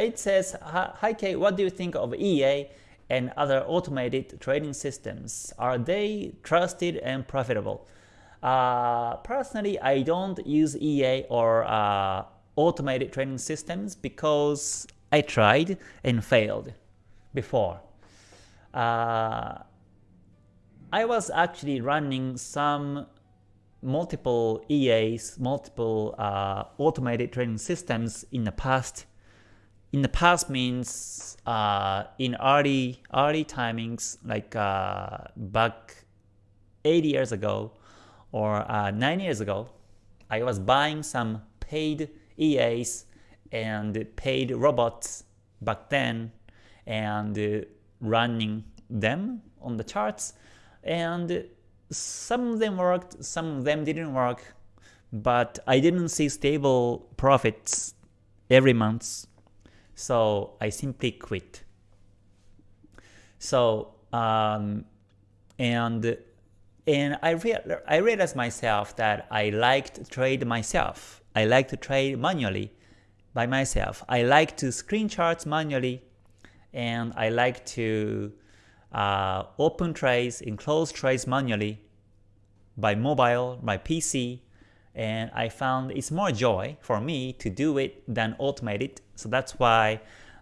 it says, Hi Kay, what do you think of EA and other automated trading systems? Are they trusted and profitable? Uh, personally, I don't use EA or uh, automated trading systems because I tried and failed before. Uh, I was actually running some multiple EAs, multiple uh, automated trading systems in the past. In the past means uh, in early early timings, like uh, back eight years ago or uh, nine years ago, I was buying some paid EAs and paid robots back then and uh, running them on the charts. And some of them worked, some of them didn't work, but I didn't see stable profits every month, so I simply quit. So um, and and I rea I realized myself that I like to trade myself. I like to trade manually by myself. I like to screen charts manually, and I like to uh, open trades and close trades manually by mobile, by PC, and I found it's more joy for me to do it than automate it. So that's why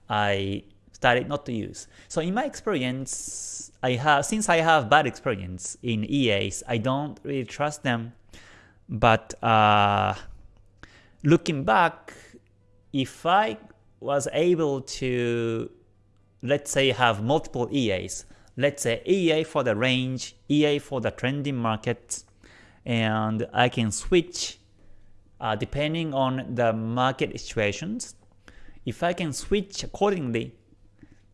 I started not to use. So in my experience, I have since I have bad experience in EAs, I don't really trust them. But uh, looking back, if I was able to, let's say, have multiple EAs, let's say EA for the range, EA for the trending market, and I can switch uh, depending on the market situations. If I can switch accordingly,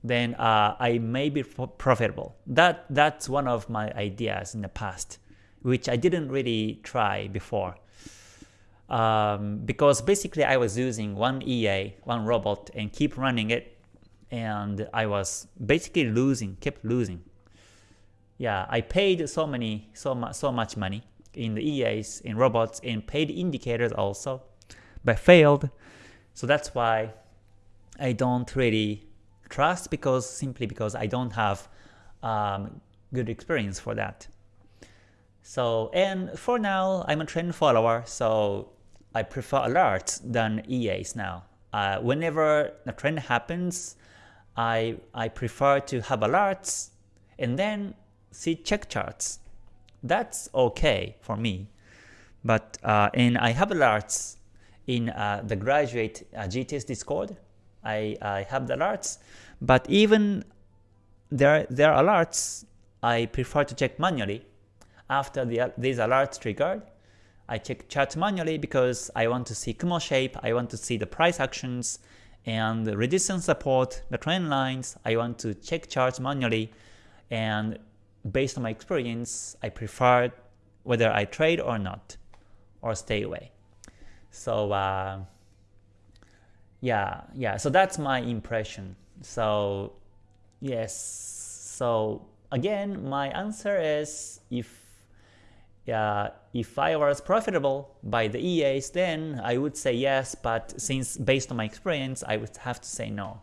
then uh, I may be profitable. That That's one of my ideas in the past, which I didn't really try before. Um, because basically I was using one EA, one robot, and keep running it and I was basically losing, kept losing. Yeah, I paid so many, so much, so much money in the EAs, in robots, in paid indicators also, but failed. So that's why I don't really trust because simply because I don't have um, good experience for that. So and for now I'm a trend follower, so I prefer alerts than EAs now. Uh, whenever a trend happens, I, I prefer to have alerts and then see check charts. That's okay for me. But uh, and I have alerts in uh, the graduate uh, GTS Discord. I, I have the alerts, but even there there are alerts, I prefer to check manually. After the, these alerts triggered, I check charts manually because I want to see Kumo shape, I want to see the price actions, and the resistance support, the trend lines, I want to check charts manually and based on my experience, I prefer whether I trade or not or stay away. So uh, yeah, yeah, so that's my impression. So yes, so again, my answer is if uh, if I was profitable by the EAs, then I would say yes, but since based on my experience, I would have to say no.